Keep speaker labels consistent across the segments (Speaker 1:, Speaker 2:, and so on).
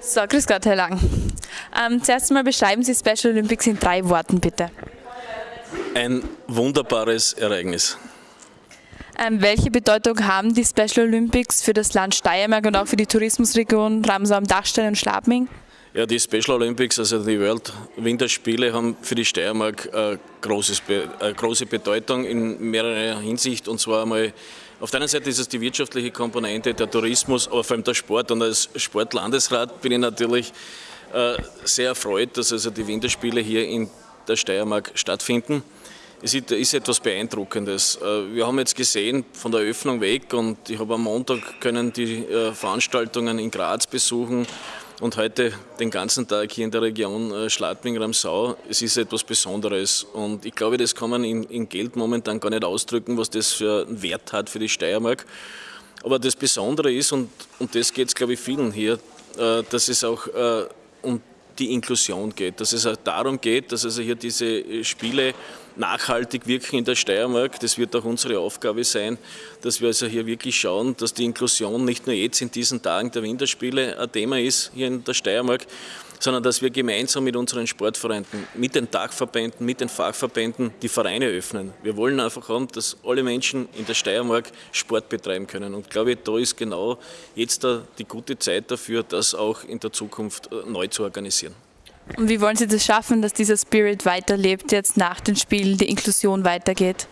Speaker 1: So, grüß Gott, Herr Lang. Ähm, zuerst einmal beschreiben Sie Special Olympics in drei Worten, bitte.
Speaker 2: Ein wunderbares Ereignis.
Speaker 1: Ähm, welche Bedeutung haben die Special Olympics für das Land Steiermark und auch für die Tourismusregion Ramsau am Dachstein und Schladming?
Speaker 2: Ja, die Special Olympics, also die World Winterspiele, haben für die Steiermark äh, großes, äh, große Bedeutung in mehrerer Hinsicht. Und zwar einmal, auf der einen Seite ist es die wirtschaftliche Komponente, der Tourismus, aber vor allem der Sport. Und als Sportlandesrat bin ich natürlich äh, sehr erfreut, dass also die Winterspiele hier in der Steiermark stattfinden. Es ist etwas Beeindruckendes. Äh, wir haben jetzt gesehen, von der Eröffnung weg und ich habe am Montag können die äh, Veranstaltungen in Graz besuchen und heute den ganzen Tag hier in der Region äh, Schladming-Ramsau. Es ist etwas Besonderes und ich glaube, das kann man in, in Geld momentan gar nicht ausdrücken, was das für einen Wert hat für die Steiermark. Aber das Besondere ist, und um das geht es, glaube ich, vielen hier, dass es auch um die Inklusion geht, dass es auch darum geht, dass also hier diese Spiele nachhaltig wirken in der Steiermark. Das wird auch unsere Aufgabe sein, dass wir also hier wirklich schauen, dass die Inklusion nicht nur jetzt in diesen Tagen der Winterspiele ein Thema ist hier in der Steiermark, sondern dass wir gemeinsam mit unseren Sportvereinen, mit den Tagverbänden, mit den Fachverbänden die Vereine öffnen. Wir wollen einfach haben, dass alle Menschen in der Steiermark Sport betreiben können. Und ich glaube, da ist genau jetzt die gute Zeit dafür, das auch in der Zukunft äh, neu zu organisieren.
Speaker 1: Und wie wollen Sie das schaffen, dass dieser Spirit weiterlebt, jetzt nach den Spielen die Inklusion weitergeht?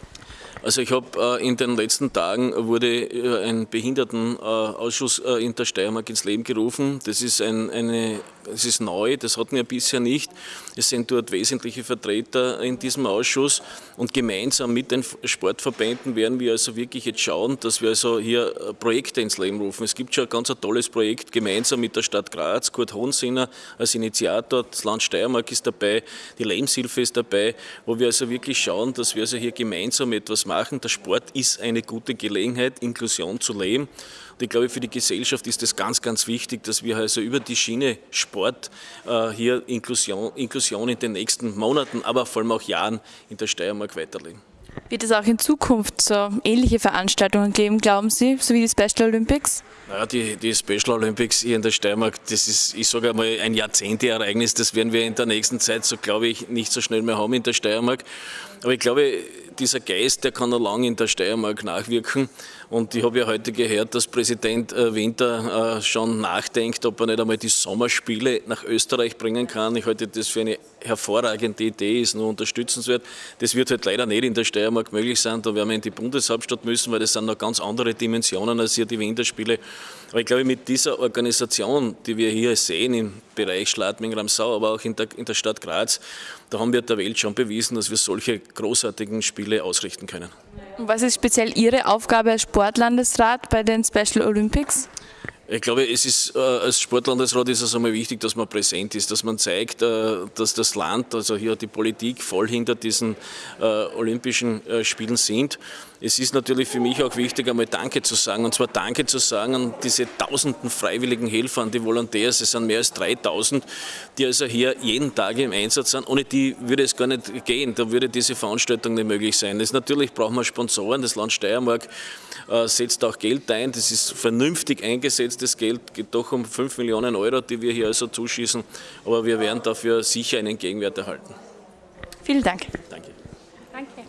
Speaker 2: Also ich habe äh, in den letzten Tagen wurde äh, ein Behindertenausschuss äh, in der Steiermark ins Leben gerufen. Das ist ein, eine es ist neu, das hatten wir bisher nicht. Es sind dort wesentliche Vertreter in diesem Ausschuss und gemeinsam mit den Sportverbänden werden wir also wirklich jetzt schauen, dass wir also hier äh, Projekte ins Leben rufen. Es gibt schon ein ganz tolles Projekt gemeinsam mit der Stadt Graz, Kurt Hohensinner als Initiator, das Land Steiermark ist dabei, die Lebenshilfe ist dabei, wo wir also wirklich schauen, dass wir also hier gemeinsam etwas machen. Der Sport ist eine gute Gelegenheit, Inklusion zu leben. Und ich glaube, für die Gesellschaft ist es ganz, ganz wichtig, dass wir also über die Schiene Sport äh, hier Inklusion, Inklusion in den nächsten Monaten, aber vor allem auch Jahren in der Steiermark weiterlegen.
Speaker 1: Wird es auch in Zukunft so ähnliche Veranstaltungen geben, glauben Sie, so wie die Special Olympics?
Speaker 2: Naja, die, die Special Olympics hier in der Steiermark, das ist, ich sage einmal, ein Jahrzehnteereignis. Das werden wir in der nächsten Zeit, so glaube ich, nicht so schnell mehr haben in der Steiermark. Aber ich glaube, dieser Geist, der kann noch lange in der Steiermark nachwirken. Und ich habe ja heute gehört, dass Präsident äh, Winter äh, schon nachdenkt, ob er nicht einmal die Sommerspiele nach Österreich bringen kann. Ich halte das für eine hervorragende Idee, ist nur unterstützenswert. Das wird halt leider nicht in der Steiermark möglich sein. Da werden wir in die Bundeshauptstadt müssen, weil das sind noch ganz andere Dimensionen als hier die Winterspiele. Aber ich glaube, mit dieser Organisation, die wir hier sehen im Bereich Schladming-Ramsau, aber auch in der, in der Stadt Graz, da haben wir der Welt schon bewiesen, dass wir solche großartigen Spiele ausrichten können.
Speaker 1: Was ist speziell Ihre Aufgabe als Sportlandesrat bei den Special Olympics?
Speaker 2: Ich glaube, es ist äh, als Sportlandesrat ist es einmal wichtig, dass man präsent ist, dass man zeigt, äh, dass das Land, also hier die Politik voll hinter diesen äh, Olympischen Spielen sind. Es ist natürlich für mich auch wichtig, einmal Danke zu sagen. Und zwar Danke zu sagen an diese tausenden freiwilligen Helfer, an die Volontärs. Es sind mehr als 3000, die also hier jeden Tag im Einsatz sind. Ohne die würde es gar nicht gehen. Da würde diese Veranstaltung nicht möglich sein. Das natürlich brauchen wir Sponsoren. Das Land Steiermark setzt auch Geld ein. Das ist vernünftig eingesetztes Geld. Geht doch um 5 Millionen Euro, die wir hier also zuschießen. Aber wir werden dafür sicher einen Gegenwert erhalten.
Speaker 1: Vielen Dank.
Speaker 2: Danke.
Speaker 1: Danke.